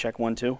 check one, two.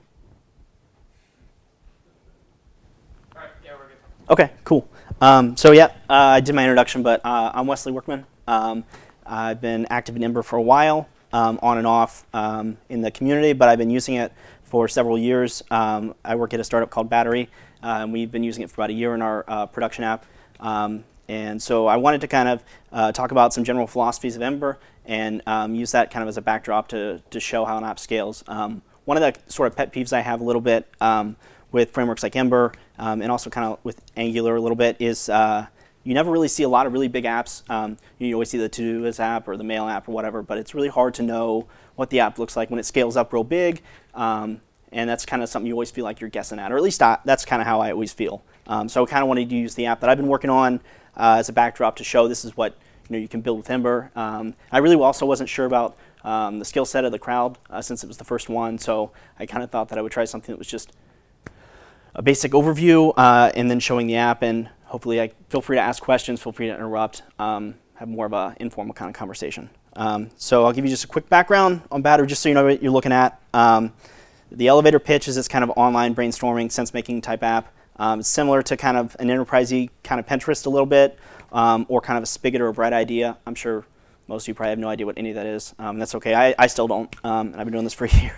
All right, yeah, we're good. Okay, cool. Um, so yeah, uh, I did my introduction, but uh, I'm Wesley Workman. Um, I've been active in Ember for a while, um, on and off um, in the community, but I've been using it for several years. Um, I work at a startup called Batterii, uh, and we've been using it for about a year in our uh, production app. Um, and so I wanted to kind of uh, talk about some general philosophies of Ember and um, use that kind of as a backdrop to, to show how an app scales. Um, one of the sort of pet peeves I have a little bit um, with frameworks like Ember um, and also kind of with Angular a little bit is uh, you never really see a lot of really big apps. Um, you always see the Todoist app or the Mail app or whatever, but it's really hard to know what the app looks like when it scales up real big. Um, and that's kind of something you always feel like you're guessing at, or at least I, that's kind of how I always feel. so I kind of wanted to use the app that I've been working on uh, as a backdrop to show this is what you know you can build with Ember. Um, I really also wasn't sure about um, the skill set of the crowd uh, since it was the first one, so I kind of thought that I would try something that was just a basic overview uh, and then showing the app. And hopefully, I feel free to ask questions, feel free to interrupt, um, have more of an informal kind of conversation. Um, so I'll give you just a quick background on Batterii, just so you know what you're looking at. Um, the elevator pitch is this kind of online brainstorming, sense-making type app. Um, similar to kind of an enterprisey kind of Pinterest a little bit, um, or kind of a Spigit or a Brightidea. I'm sure most of you probably have no idea what any of that is. Um, that's okay. I, I still don't, um, and I've been doing this for a year.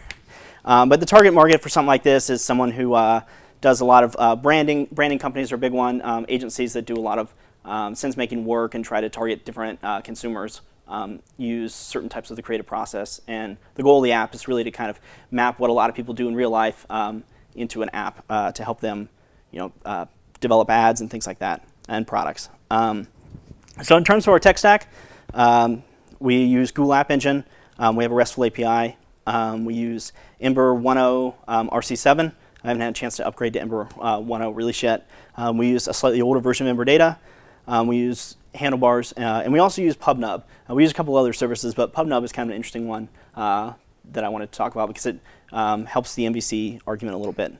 Um, but the target market for something like this is someone who uh, does a lot of uh, branding. Branding companies are a big one. Um, agencies that do a lot of sense-making work and try to target different uh, consumers. Um, use certain types of the creative process. And the goal of the app is really to kind of map what a lot of people do in real life um, into an app uh, to help them you know, uh, develop ads and things like that, and products. Um, so in terms of our tech stack, um, we use Google App Engine. Um, we have a RESTful API. Um, we use Ember 1.0 um, RC7. I haven't had a chance to upgrade to Ember uh, 1.0 release yet. Um, we use a slightly older version of Ember Data. we use handlebars, uh, and we also use PubNub. Uh, we use a couple other services, but PubNub is kind of an interesting one uh, that I wanted to talk about because it helps the MVC argument a little bit.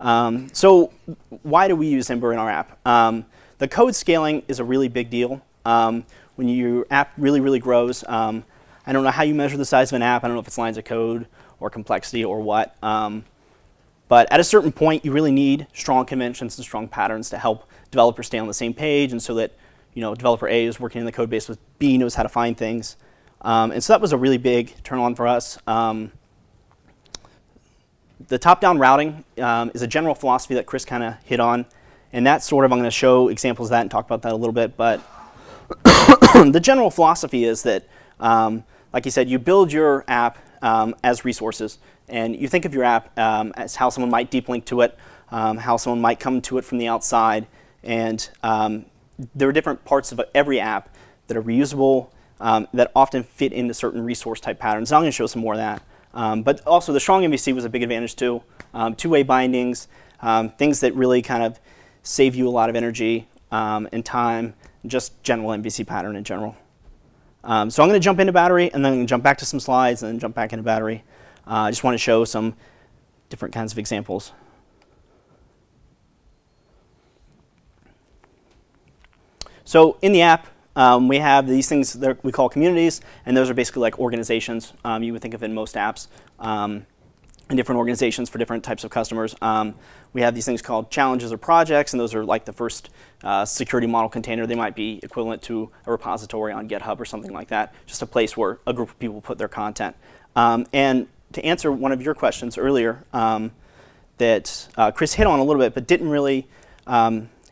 Um, so why do we use Ember in our app? Um, the code scaling is a really big deal. When your app really, really grows, um, I don't know how you measure the size of an app. I don't know if it's lines of code or complexity or what. Um, but at a certain point, you really need strong conventions and strong patterns to help developers stay on the same page and so that you know, developer A is working in the code base with B knows how to find things. Um, and so that was a really big turn on for us. Um, the top-down routing um, is a general philosophy that Chris kind of hit on. And that's sort of, I'm going to show examples of that and talk about that a little bit. But the general philosophy is that, um, like you said, you build your app um, as resources. And you think of your app um, as how someone might deep link to it, um, how someone might come to it from the outside. And um, there are different parts of every app that are reusable, that often fit into certain resource type patterns. I'm going to show some more of that. Um, but also the strong MVC was a big advantage too. Um, two-way bindings, um, things that really kind of save you a lot of energy um, and time, just general MVC pattern in general. Um, so I'm going to jump into Batterii and then jump back to some slides and then jump back into Batterii. Uh, I just want to show some different kinds of examples. So in the app, um, we have these things that we call communities, and those are basically like organizations um, you would think of in most apps, um, and different organizations for different types of customers. Um, we have these things called challenges or projects, and those are like the first uh, security model container. They might be equivalent to a repository on GitHub or something like that, just a place where a group of people put their content. Um, and to answer one of your questions earlier um, that uh, Chris hit on a little bit, but didn't really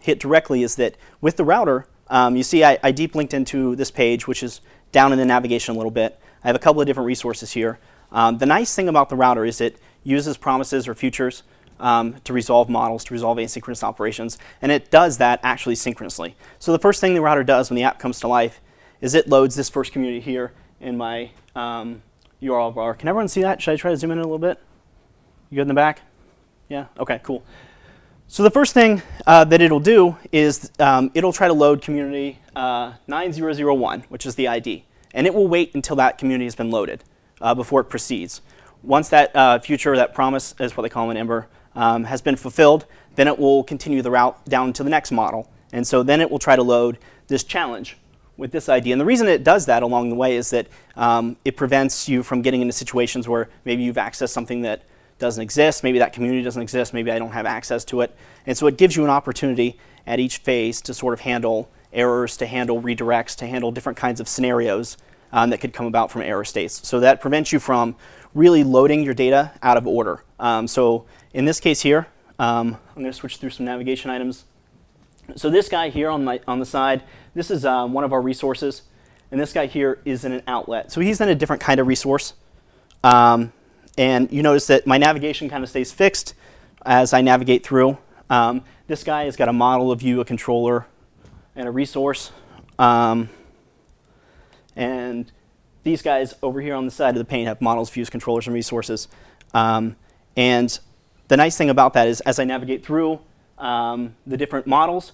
hit directly, is that with the router, um, you see I, I, deep linked into this page, which is down in the navigation a little bit. I have a couple of different resources here. Um, the nice thing about the router is it uses promises or futures um, to resolve models, to resolve asynchronous operations, and it does that actually synchronously. So the first thing the router does when the app comes to life is it loads this first community here in my URL um, bar. Can everyone see that? Should I try to zoom in a little bit? You good in the back? Yeah? Okay, cool. So the first thing uh, that it'll do is um, it'll try to load community uh, 9001, which is the ID. And it will wait until that community has been loaded uh, before it proceeds. Once that uh, future, that promise is what they call in Ember, um, has been fulfilled, then it will continue the route down to the next model. And so then it will try to load this challenge with this ID. And the reason it does that along the way is that um, it prevents you from getting into situations where maybe you've accessed something that doesn't exist. Maybe that community doesn't exist. Maybe I don't have access to it. And so it gives you an opportunity at each phase to sort of handle errors, to handle redirects, to handle different kinds of scenarios um, that could come about from error states. So that prevents you from really loading your data out of order. Um, so in this case here, um, I'm going to switch through some navigation items. So this guy here on, my, on the side, this is uh, one of our resources. And this guy here is in an outlet. So he's in a different kind of resource. Um, and you notice that my navigation kind of stays fixed as I navigate through. Um, this guy has got a model, a view, a controller, and a resource. Um, and these guys over here on the side of the pane have models, views, controllers, and resources. Um, and the nice thing about that is as I navigate through um, the different models,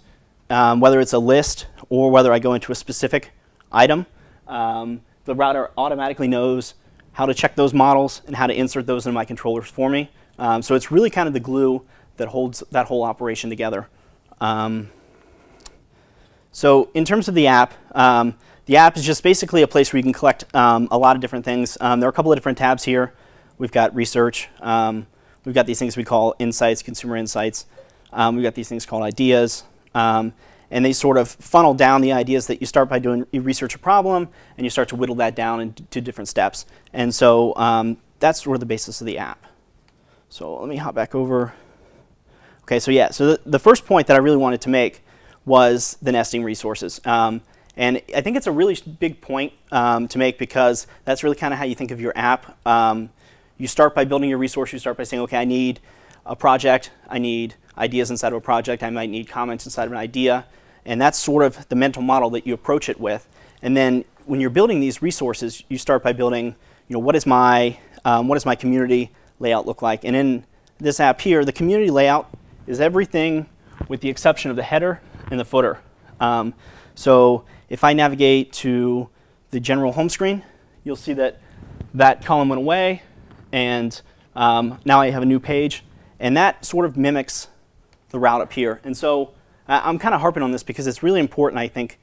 um, whether it's a list or whether I go into a specific item, um, the router automatically knows how to check those models and how to insert those into my controllers for me. Um, so it's really kind of the glue that holds that whole operation together. Um, so in terms of the app, the app is just basically a place where you can collect um, a lot of different things. Um, there are a couple of different tabs here. We've got research. Um, we've got these things we call insights, consumer insights. Um, we've got these things called ideas. Um, and they sort of funnel down the ideas that you start by doing, you research a problem, and you start to whittle that down into different steps. And so that's sort of the basis of the app. So let me hop back over. Okay, so yeah, so the, the first point that I really wanted to make was the nesting resources. Um, and I think it's a really big point um, to make because that's really kind of how you think of your app. Um, you start by building your resource. You start by saying, okay, I need a project. I need ideas inside of a project. I might need comments inside of an idea. And that's sort of the mental model that you approach it with. And then when you're building these resources, you start by building, you know, what is my, um, what does my community layout look like? And in this app here, the community layout is everything with the exception of the header and the footer. Um, so if I navigate to the general home screen, you'll see that that column went away, and um, now I have a new page. And that sort of mimics the route up here. And so I'm kind of harping on this because it's really important, I think,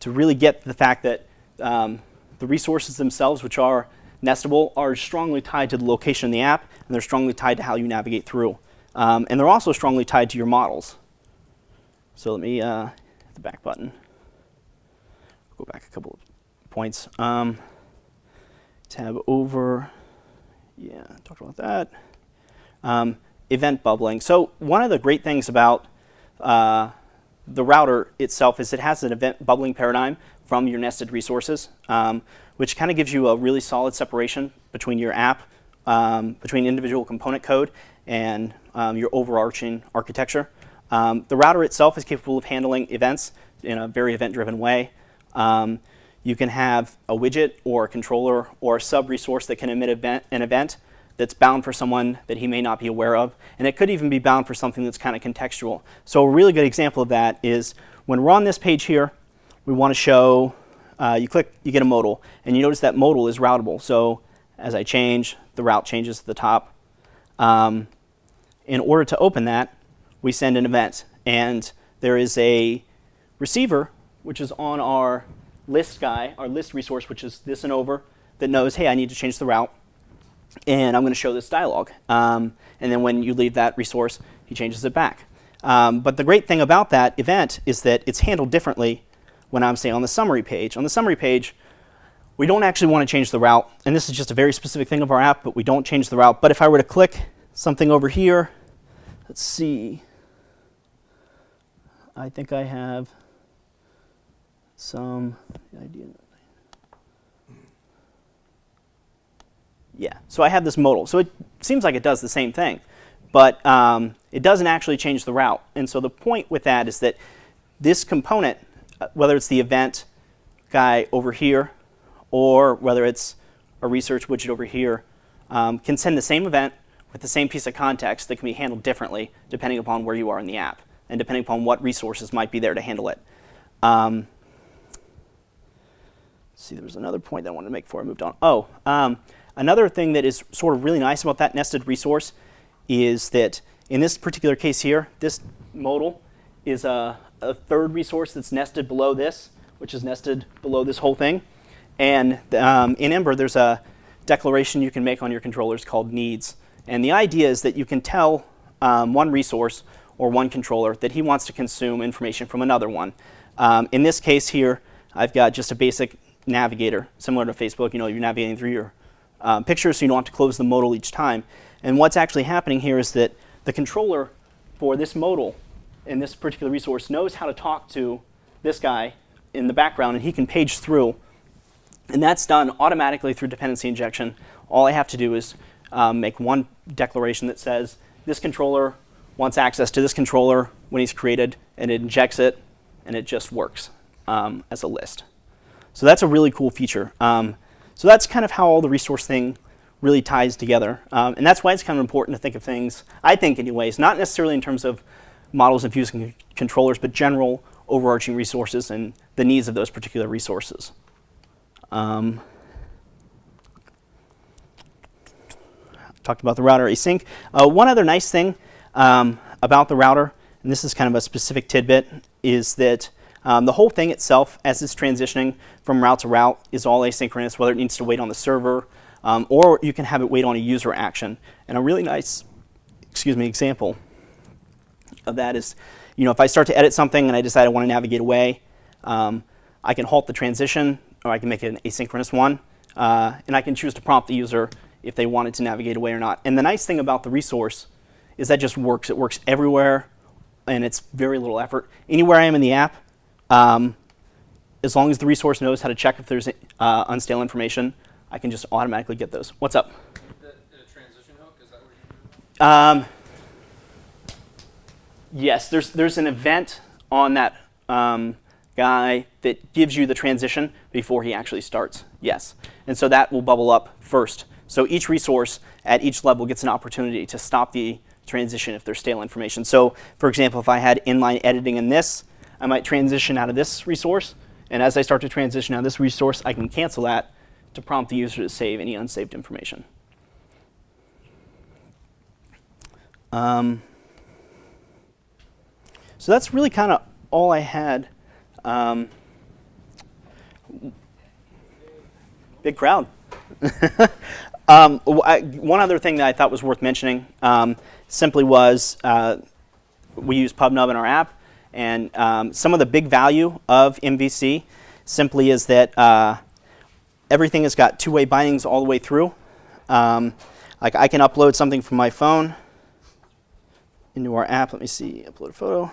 to really get the fact that um, the resources themselves, which are nestable, are strongly tied to the location in the app, and they're strongly tied to how you navigate through. Um, and they're also strongly tied to your models. So let me uh, hit the back button. Go back a couple of points. Um, tab over. Yeah, talked about that. Um, event bubbling. So one of the great things about uh, the router itself is it has an event bubbling paradigm from your nested resources, um, which kind of gives you a really solid separation between your app, um, between individual component code, and um, your overarching architecture. Um, the router itself is capable of handling events in a very event-driven way. Um, you can have a widget or a controller or a sub-resource that can emit event, an event that's bound for someone that he may not be aware of. And it could even be bound for something that's kind of contextual. So a really good example of that is when we're on this page here, we want to show, uh, you click, you get a modal. And you notice that modal is routable. So as I change, the route changes to the top. Um, in order to open that, we send an event. And there is a receiver, which is on our list guy, our list resource, which is this and over, that knows, hey, I need to change the route. And I'm going to show this dialog. Um, and then when you leave that resource, he changes it back. Um, but the great thing about that event is that it's handled differently when I'm, say, on the summary page. On the summary page, we don't actually want to change the route. And this is just a very specific thing of our app, but we don't change the route. But if I were to click something over here, let's see. I think I have some idea. Yeah, so I have this modal. So it seems like it does the same thing, but um, it doesn't actually change the route. And so the point with that is that this component, uh, whether it's the event guy over here or whether it's a research widget over here, um, can send the same event with the same piece of context that can be handled differently depending upon where you are in the app and depending upon what resources might be there to handle it. Um, see, there was another point that I wanted to make before I moved on. Oh, um, another thing that is sort of really nice about that nested resource is that in this particular case here, this modal is a, a third resource that's nested below this, which is nested below this whole thing. And um, in Ember, there's a declaration you can make on your controllers called needs. And the idea is that you can tell um, one resource or one controller that he wants to consume information from another one. Um, in this case here, I've got just a basic navigator, similar to Facebook. You know, you're navigating through your um, pictures, so you don't have to close the modal each time. And what's actually happening here is that the controller for this modal in this particular resource knows how to talk to this guy in the background, and he can page through. And that's done automatically through dependency injection. All I have to do is um, make one declaration that says this controller wants access to this controller when he's created, and it injects it, and it just works um, as a list. So that's a really cool feature. Um, so that's kind of how all the resource thing really ties together. Um, and that's why it's kind of important to think of things, I think anyways, not necessarily in terms of models and views and controllers, but general overarching resources and the needs of those particular resources. Um, talked about the router async. Uh, one other nice thing um, about the router, and this is kind of a specific tidbit, is that um, the whole thing itself, as it's transitioning from route to route, is all asynchronous, whether it needs to wait on the server, um, or you can have it wait on a user action. And a really nice, excuse me, example of that is, you know, if I start to edit something and I decide I want to navigate away, um, I can halt the transition, or I can make it an asynchronous one, uh, and I can choose to prompt the user if they wanted to navigate away or not. And the nice thing about the resource is that just works. It works everywhere, and it's very little effort. Anywhere I am in the app, um, as long as the resource knows how to check if there's uh, unstale information, I can just automatically get those. What's up? The, transition hook, is that what you're? Um, yes, there's there's an event on that um, guy that gives you the transition before he actually starts. Yes, and so that will bubble up first. So each resource at each level gets an opportunity to stop the transition if there's stale information. So for example, if I had inline editing in this, I might transition out of this resource. And as I start to transition out of this resource, I can cancel that to prompt the user to save any unsaved information. Um, so that's really kind of all I had. Um, big crowd. um, one other thing that I thought was worth mentioning um, simply was uh, we use PubNub in our app. And um, some of the big value of MVC simply is that uh, everything has got two-way bindings all the way through. Um, like I can upload something from my phone into our app. Let me see, upload a photo.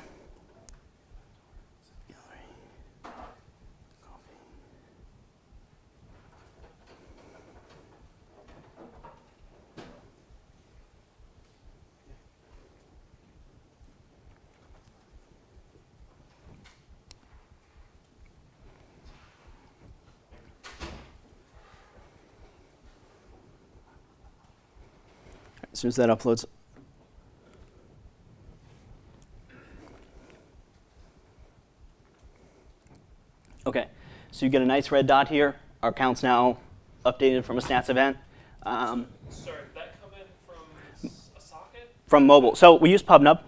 As soon as that uploads. Okay, so you get a nice red dot here. Our account's now updated from a stats event. Um, Sorry, did that come in from a socket? from mobile. So we use PubNub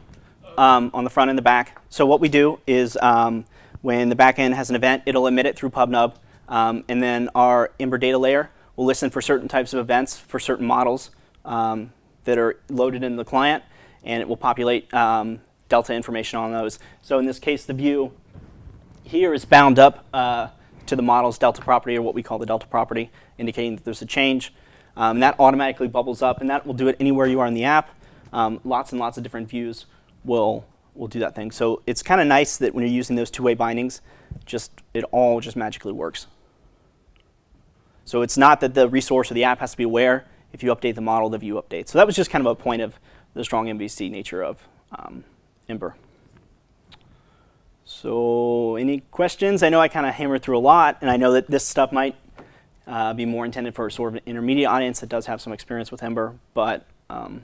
um, on the front and the back. So what we do is um, when the back end has an event, it'll emit it through PubNub. Um, and then our Ember data layer will listen for certain types of events for certain models um, that are loaded in the client. And it will populate um, Delta information on those. So in this case, the view here is bound up uh, to the model's delta property, or what we call the delta property, indicating that there's a change. Um, and that automatically bubbles up, and that will do it anywhere you are in the app. Um, lots and lots of different views will will do that thing. So it's kind of nice that when you're using those two-way bindings, just it all just magically works. So it's not that the resource or the app has to be aware. If you update the model, the view updates. So that was just kind of a point of the strong MVC nature of um, Ember. So any questions? I know I kind of hammered through a lot, and I know that this stuff might uh, be more intended for sort of an intermediate audience that does have some experience with Ember, but um,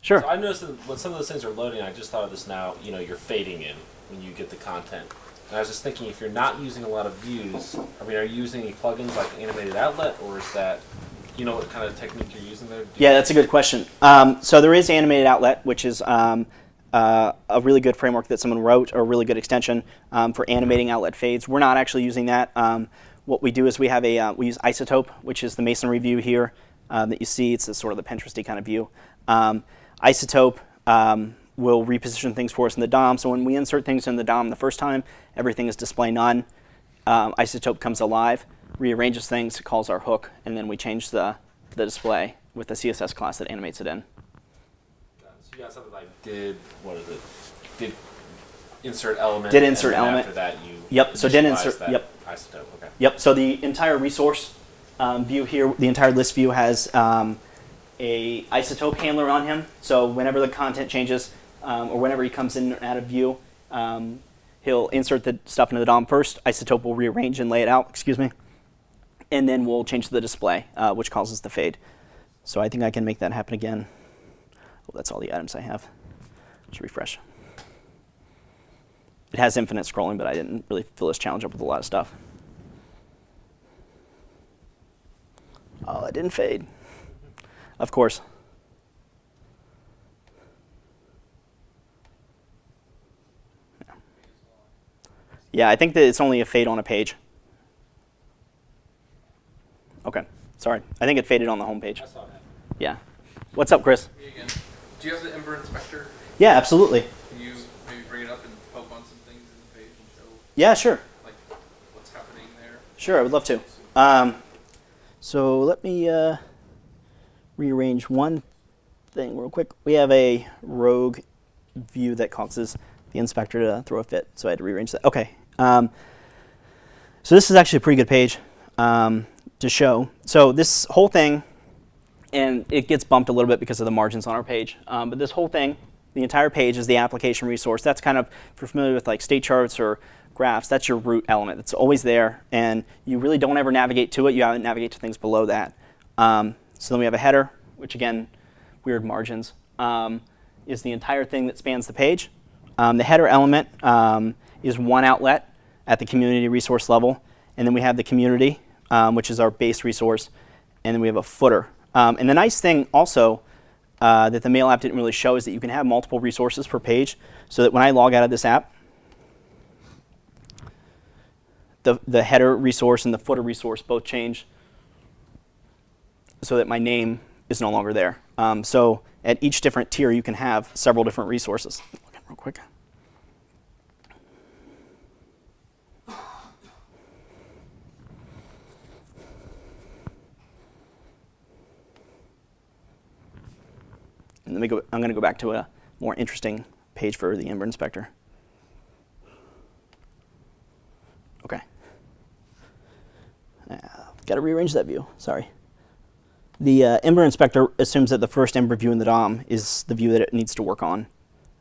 sure. So I noticed that when some of those things are loading, I just thought of this now. You know, you're fading in when you get the content. And I was just thinking, if you're not using a lot of views, I mean, are you using any plugins like Animated Outlet, or is that, you know, what kind of technique you're using there? Yeah, that's a good question. Um, so there is Animated Outlet, which is um, uh, a really good framework that someone wrote, or a really good extension um, for animating outlet fades. We're not actually using that. Um, what we do is we have a uh, we use Isotope, which is the masonry view here um, that you see. It's a sort of the Pinteresty kind of view. Um, isotope um, will reposition things for us in the DOM. So when we insert things in the DOM the first time, everything is display none. Isotope comes alive, rearranges things, calls our hook, and then we change the, the display with the CSS class that animates it in. So you got something like did what is it? Did insert element. Did insert element. After that, you. Yep, so did insert- yep. Isotope. Okay. Yep, so the entire resource um, view here, the entire list view has um, a isotope handler on him. So whenever the content changes, um, or whenever he comes in and out of view, um, he'll insert the stuff into the DOM first. Isotope will rearrange and lay it out, excuse me. And then we'll change the display, uh, which causes the fade. So I think I can make that happen again. Well, that's all the items I have. Let's refresh. It has infinite scrolling, but I didn't really fill this challenge up with a lot of stuff. Oh, it didn't fade. Of course. Yeah, I think that it's only a fade on a page. Okay, sorry. I think it faded on the home page. I saw that. Yeah. What's up, Chris? Me again. Do you have the Ember Inspector? Yeah, absolutely. Can you maybe bring it up and poke on some things in the page and show Yeah, sure. like what's happening there? Sure, I would love to. Um, so let me uh, rearrange one thing real quick. We have a rogue view that causes the inspector to throw a fit, so I had to rearrange that. Okay. Um, so this is actually a pretty good page um, to show. So this whole thing, and it gets bumped a little bit because of the margins on our page, um, but this whole thing, the entire page is the application resource. That's kind of, if you're familiar with like state charts or graphs, that's your root element. It's always there, and you really don't ever navigate to it. You have to navigate to things below that. Um, so then we have a header, which again, weird margins, um, is the entire thing that spans the page. Um, the header element um, is one outlet at the community resource level, and then we have the community, um, which is our base resource, and then we have a footer. Um, and the nice thing also uh, that the mail app didn't really show is that you can have multiple resources per page, so that when I log out of this app, the, the header resource and the footer resource both change so that my name is no longer there. Um, so at each different tier, you can have several different resources. Real quick. Let me go, I'm going to go back to a more interesting page for the Ember Inspector. Okay. Uh, Got to rearrange that view. Sorry. The uh, Ember Inspector assumes that the first Ember view in the DOM is the view that it needs to work on,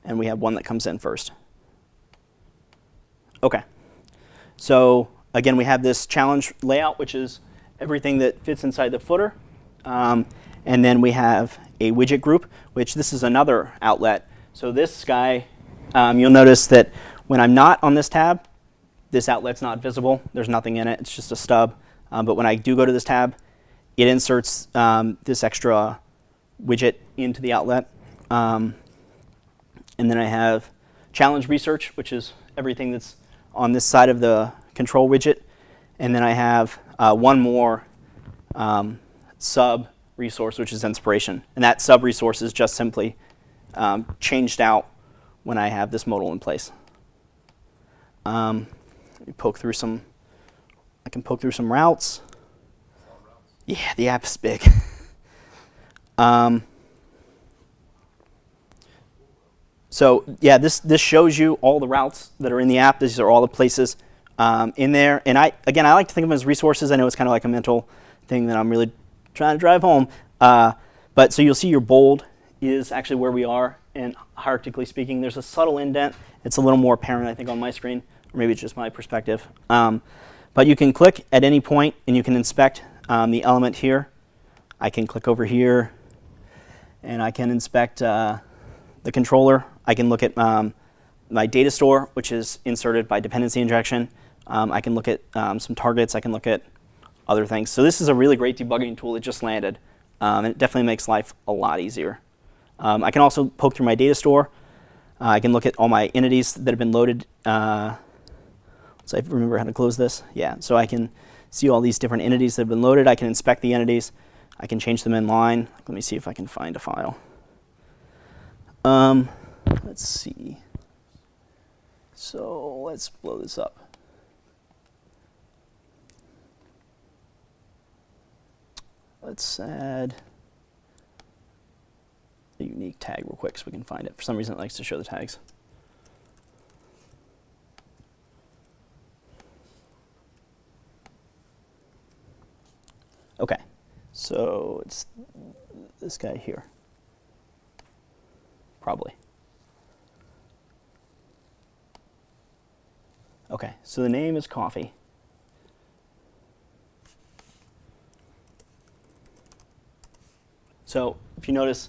and we have one that comes in first. Okay. So again, we have this challenge layout, which is everything that fits inside the footer. Um, and then we have a widget group, which this is another outlet. So this guy, um, you'll notice that when I'm not on this tab, this outlet's not visible. There's nothing in it. It's just a stub. Um, but when I do go to this tab, it inserts um, this extra widget into the outlet. Um, and then I have challenge research, which is everything that's on this side of the control widget. And then I have uh, one more um, sub resource, which is inspiration. And that sub resource is just simply um, changed out when I have this modal in place. Um, let me poke through some, I can poke through some routes. Yeah, the app is big. um, so yeah, this, this shows you all the routes that are in the app. These are all the places um, in there. And I, again, I like to think of them as resources. I know it's kind of like a mental thing that I'm really trying to drive home. Uh, but so you'll see your bold is actually where we are. And hierarchically speaking, there's a subtle indent. It's a little more apparent, I think, on my screen. Or maybe it's just my perspective. Um, but you can click at any point and you can inspect um, the element here. I can click over here and I can inspect uh, the controller. I can look at um, my data store, which is inserted by dependency injection. Um, I can look at um, some targets. I can look at other things. So this is a really great debugging tool that just landed. Um, and it definitely makes life a lot easier. Um, I can also poke through my data store. Uh, I can look at all my entities that have been loaded. Uh, so I remember how to close this. Yeah, so I can see all these different entities that have been loaded. I can inspect the entities. I can change them in line. Let me see if I can find a file. Um, let's see. So let's blow this up. Let's add a unique tag real quick so we can find it. For some reason, it likes to show the tags. Okay, so it's this guy here. Probably. Okay, so the name is Coffee. So if you notice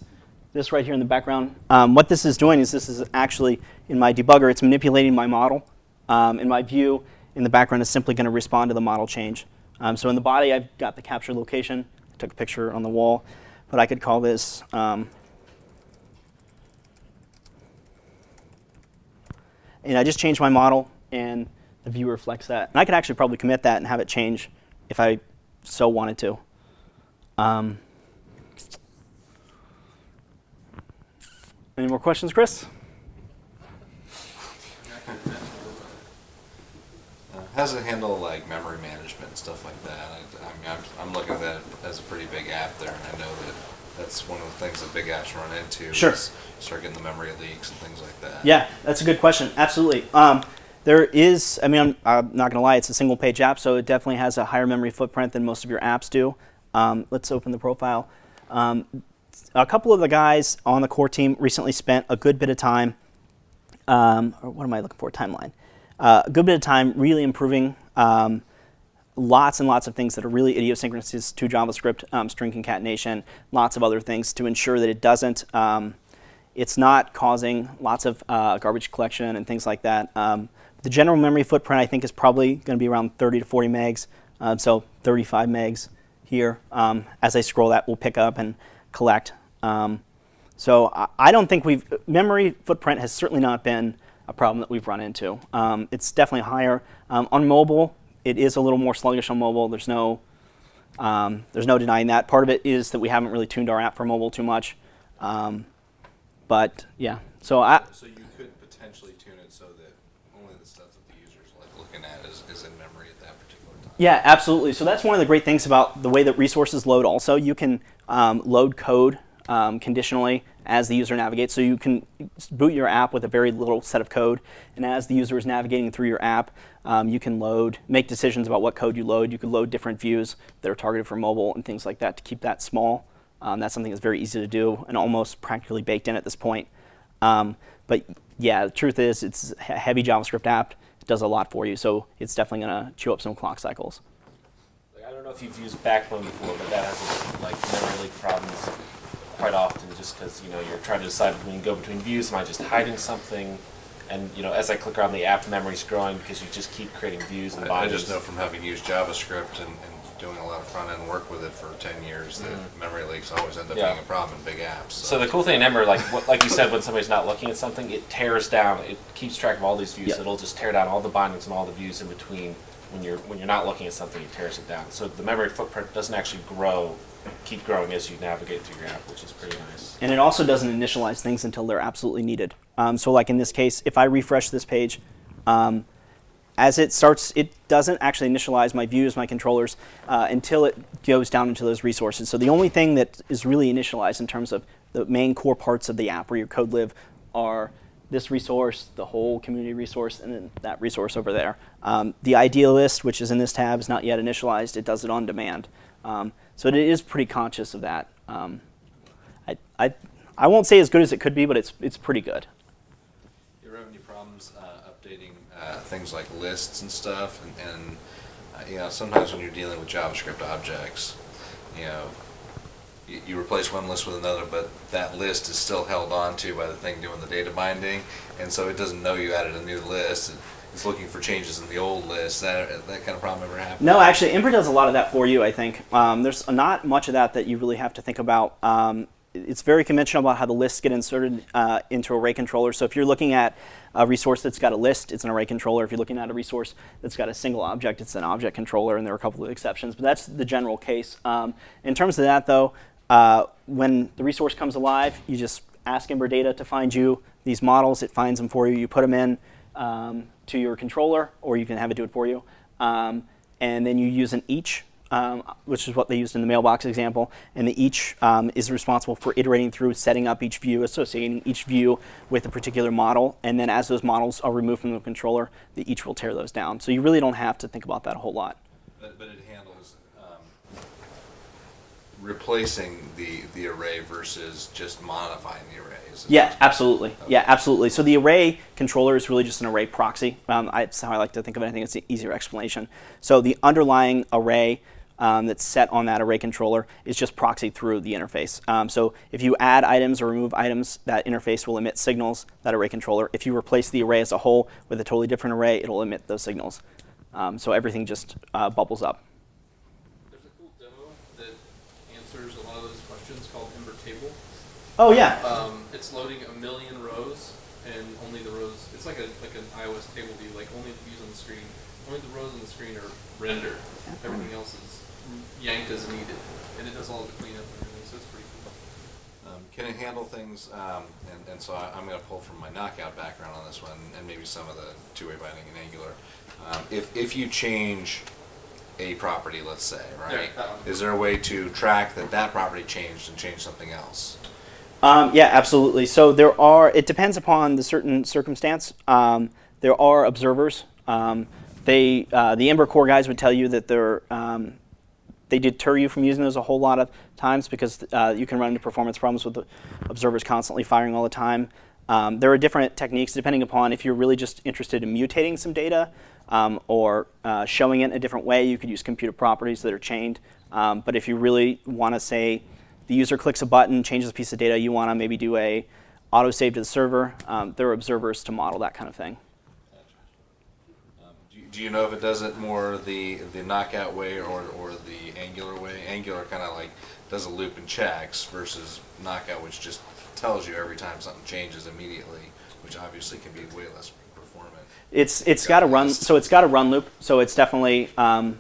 this right here in the background, um, what this is doing is this is actually in my debugger, it's manipulating my model. Um, and my view in the background is simply going to respond to the model change. Um, so in the body, I've got the capture location. I took a picture on the wall, but I could call this um, and I just changed my model, and the view reflects that. And I could actually probably commit that and have it change if I so wanted to. Um, any more questions, Chris? Uh, How does it handle like memory management and stuff like that? I, I mean, I'm, I'm looking at that as a pretty big app there, and I know that that's one of the things that big apps run into. Sure. Start getting the memory leaks and things like that. Yeah, that's a good question. Absolutely. Um, there is, I mean, I'm, I'm not going to lie, it's a single page app, so it definitely has a higher memory footprint than most of your apps do. Um, let's open the profile. Um, a couple of the guys on the core team recently spent a good bit of time, um, or what am I looking for? Timeline. Uh, a good bit of time really improving um, lots and lots of things that are really idiosyncrasies to JavaScript, um, string concatenation, lots of other things to ensure that it doesn't, um, it's not causing lots of uh, garbage collection and things like that. Um, the general memory footprint I think is probably going to be around 30 to 40 megs, um, so 35 megs here. As I scroll that, will pick up and collect. Um, so I, don't think we've, memory footprint has certainly not been a problem that we've run into. Um, it's definitely higher. Um, on mobile, it is a little more sluggish on mobile. There's no, um, there's no denying that. Part of it is that we haven't really tuned our app for mobile too much. Um, but yeah, so I, So you could potentially tune it so that only the stuff that the user's like looking at is, is in memory at that particular. Yeah, absolutely. So that's one of the great things about the way that resources load also. You can um, load code um, conditionally as the user navigates. So you can boot your app with a very little set of code. And as the user is navigating through your app, um, you can load, make decisions about what code you load. You could load different views that are targeted for mobile and things like that to keep that small. Um, that's something that's very easy to do and almost practically baked in at this point. Um, but yeah, the truth is it's a heavy JavaScript app. It does a lot for you. So it's definitely going to chew up some clock cycles. Like, I don't know if you've used Backbone before, but that has like memory leak problems quite often, just because you know you're trying to decide when you go between views. Am I just hiding something? And you know, as I click around the app, memory's growing because you just keep creating views and I, I just know from having used JavaScript and, and doing a lot of front end work with it for ten years that memory leaks always end up Yeah. being a problem in big apps. So the cool thing in Ember, like what, like you said, when somebody's not looking at something, it tears down. It keeps track of all these views. Yep. It'll just tear down all the bindings and all the views in between. When you're when you're not looking at something, it tears it down. So the memory footprint doesn't actually grow, keep growing as you navigate through your app, which is pretty nice. And it also doesn't initialize things until they're absolutely needed. Um, so like in this case, if I refresh this page, um, as it starts, it doesn't actually initialize my views, my controllers, uh, until it goes down into those resources. So the only thing that is really initialized in terms of the main core parts of the app where your code live are this resource, the whole community resource, and then that resource over there. Um, the idea list, which is in this tab, is not yet initialized. It does it on demand. Um, so it is pretty conscious of that. Um, I, I, I won't say as good as it could be, but it's, it's pretty good. You ever have any problems uh, updating uh, things like lists and stuff? And, and uh, you know, sometimes when you're dealing with JavaScript objects, you know, you, you replace one list with another, but that list is still held on to by the thing doing the data binding, and so it doesn't know you added a new list. It's looking for changes in the old list. That that kind of problem ever happen? No, actually, Ember does a lot of that for you, I think. Um, there's not much of that that you really have to think about. Um, it's very conventional about how the lists get inserted uh, into array controller. So if you're looking at a resource that's got a list, it's an array controller. If you're looking at a resource that's got a single object, it's an object controller, and there are a couple of exceptions, but that's the general case. Um, in terms of that, though, uh, when the resource comes alive, you just ask Ember Data to find you these models. It finds them for you. You put them in um, to your controller, or you can have it do it for you. Um, and then you use an each, um, which is what they used in the mailbox example. And the each um, is responsible for iterating through, setting up each view, associating each view with a particular model. And then as those models are removed from the controller, the each will tear those down. So you really don't have to think about that a whole lot. But, but it handles um, replacing the, the array versus just modifying the array. Yeah, absolutely. Yeah, absolutely. So the array controller is really just an array proxy. Um, I, that's how I like to think of it. I think it's an easier explanation. So the underlying array um, that's set on that array controller is just proxied through the interface. Um, so if you add items or remove items, that interface will emit signals, that array controller. If you replace the array as a whole with a totally different array, it'll emit those signals. Um, so everything just uh, bubbles up. There's a cool demo that answers a lot of those questions called Ember Table. Oh, yeah. Um, it's loading a million rows, and only the rows. It's like a like an iOS table view. Like only the views on the screen, only the rows on the screen are rendered. Everything else is yanked as needed, and it does all the cleanup and everything. So it's pretty cool. Um, can it handle things, um, and, and so I, I'm gonna pull from my knockout background on this one, and maybe some of the two-way binding in Angular. Um, if, if you change a property, let's say, right? Yeah, that. Is there a way to track that that property changed and change something else? Um, yeah, absolutely. So there are. It depends upon the certain circumstance. Um, there are observers. Um, they, uh, the Ember core guys would tell you that they're, um, they deter you from using those a whole lot of times because uh, you can run into performance problems with the observers constantly firing all the time. Um, there are different techniques depending upon if you're really just interested in mutating some data um, or uh, showing it in a different way. You could use computed properties that are chained. Um, but if you really want to say the user clicks a button, changes a piece of data, you want to maybe do a autosave to the server, um, there are observers to model that kind of thing. Do, you, know if it does it more the the knockout way or, or the Angular way? Angular kind of like does a loop and checks versus knockout, which just tells you every time something changes immediately, which obviously can be way less performant. It's it's got a run so it's got a run loop so it's definitely um,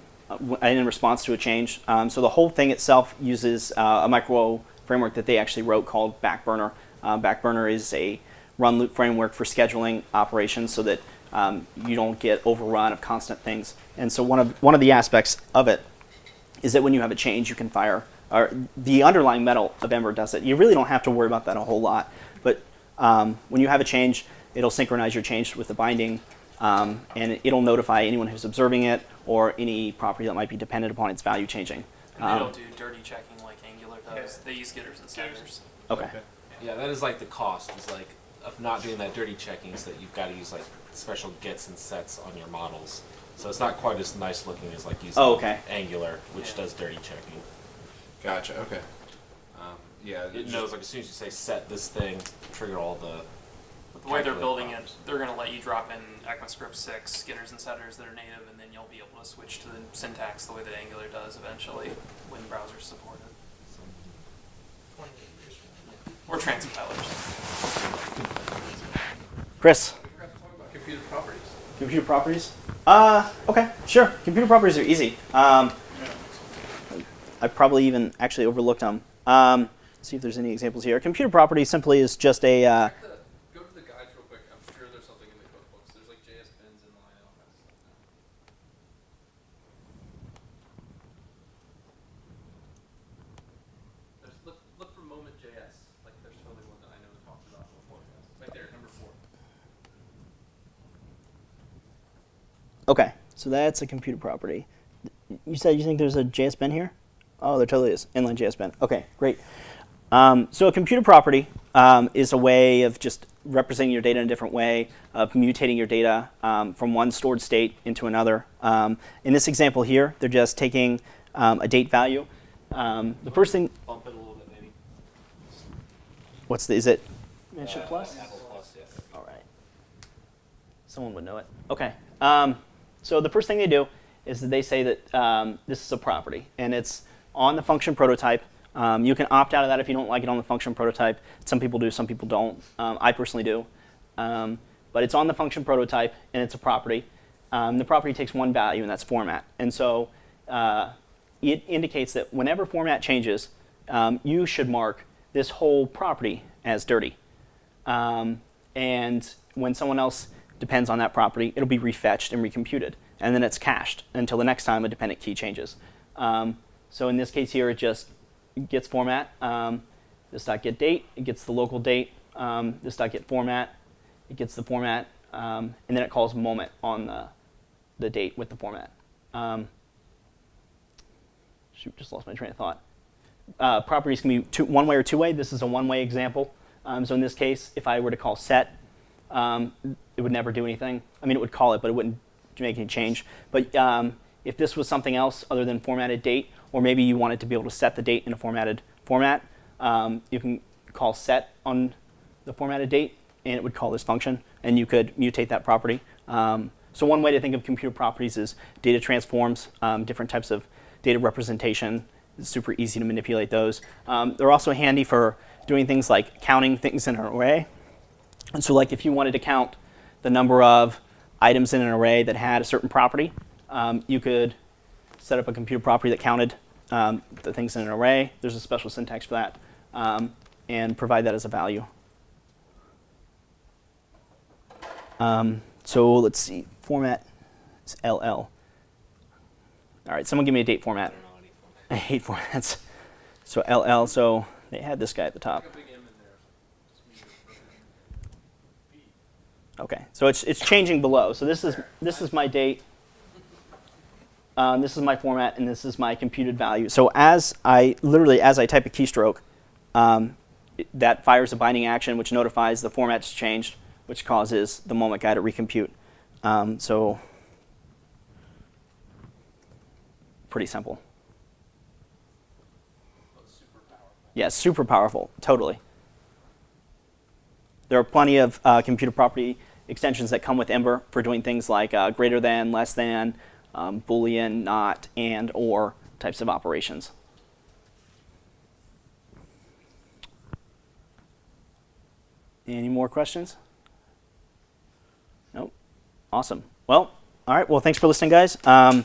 in response to a change. Um, so the whole thing itself uses uh, a micro framework that they actually wrote called Backburner. Uh, Backburner is a run loop framework for scheduling operations so that um, you don't get overrun of constant things. And so one of one of the aspects of it is that when you have a change, you can fire. Or the underlying metal of Ember does it. You really don't have to worry about that a whole lot. But um, when you have a change, it'll synchronize your change with the binding, um, and it'll notify anyone who's observing it or any property that might be dependent upon its value changing. And they Um, don't do dirty checking like Angular does. They use getters and setters. okay. Yeah, that is like the cost. Is like of not doing that dirty checking is that you've got to use like special gets and sets on your models. So it's not quite as nice looking as like using Oh, okay. Angular, which Yeah. does dirty checking. Gotcha. Okay. Um, yeah. It just- knows like as soon as you say set this thing, trigger all the. But the way they're calculate building it, they're going to let you drop in ECMAScript 6 getters and setters that are native, and then you'll be able to switch to the syntax the way that Angular does eventually when browsers support it. Or transpilers. Chris, We forgot to talk about computed properties. computed properties. Uh, okay, sure. Computed properties are easy. Um, I probably even actually overlooked them. Um, see if there's any examples here. Computed property simply is just a uh, Check the, go to the guides real quick. I'm sure there's something in the code books. There's like JS bins in line and all kinds of stuff. There's, look, look for moment JS. Like there's totally one that I know talks about before. Right there, number four. Okay, so that's a computed property. You said you think there's a JS bin here? Oh, there totally is. Inline JS bin. Okay, great. Um, so a computed property um, is a way of just representing your data in a different way, of mutating your data um, from one stored state into another. Um, in this example here, they're just taking um, a date value. Um, the first thing, Bump it a little bit, maybe. what's the, is it? Mention Uh, plus? Apple Plus, yeah. All right. Someone would know it. Okay. So the first thing they do is that they say that um, this is a property, and it's on the function prototype Um, you can opt out of that if you don't like it on the function prototype. Some people do, some people don't. Um, I personally do. Um, but it's on the function prototype, and it's a property. Um, the property takes one value, and that's format. And so uh, it indicates that whenever format changes, um, you should mark this whole property as dirty. And when someone else depends on that property, it'll be refetched and recomputed. And then it's cached until the next time a dependent key changes. Um, so in this case here, it just gets format. Um, this dot get date, it gets the local date. Um, this dot get format, it gets the format. Um, and then it calls moment on the, the date with the format. Um, shoot, just lost my train of thought. Uh, properties can be two, one way or two way. This is a one way example. Um, so in this case, if I were to call set, um, it would never do anything. I mean, it would call it, but it wouldn't make any change. But um, if this was something else other than formatted date, or maybe you wanted to be able to set the date in a formatted format, um, you can call set on the formatted date, and it would call this function, and you could mutate that property. Um, so one way to think of computed properties is data transforms, um, different types of data representation. It's super easy to manipulate those. Um, they're also handy for doing things like counting things in an array. And so like if you wanted to count the number of items in an array that had a certain property, um, you could set up a computed property that counted um, the things in an array. There's a special syntax for that. Um, and provide that as a value. Um, so let's see, format is LL. All right, someone give me a date format. I hate formats. So LL, so they had this guy at the top. Put a big M in there. Just mean it. Okay, so it's it's changing below. So this is this is my date. Um, this is my format, and this is my computed value. So as I literally as I type a keystroke, um, that fires a binding action which notifies the format's changed, which causes the moment guy to recompute. Um, so pretty simple. It's super powerful. Yeah, super powerful, totally. There are plenty of uh, computed property extensions that come with Ember for doing things like uh, greater than, less than, um, Boolean, not, and, or types of operations. Any more questions? Nope. Awesome. Well, all right. Well, thanks for listening, guys. Um,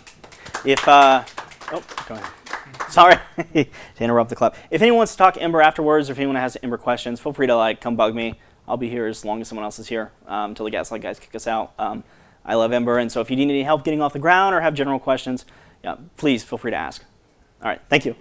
if uh, oh, go ahead. Sorry to interrupt the club. If anyone wants to talk Ember afterwards, or if anyone has Ember questions, feel free to like come bug me. I'll be here as long as someone else is here um, until the Gaslight guys kick us out. Um, I love Ember, and so if you need any help getting off the ground or have general questions, yeah, please feel free to ask. All right, thank you.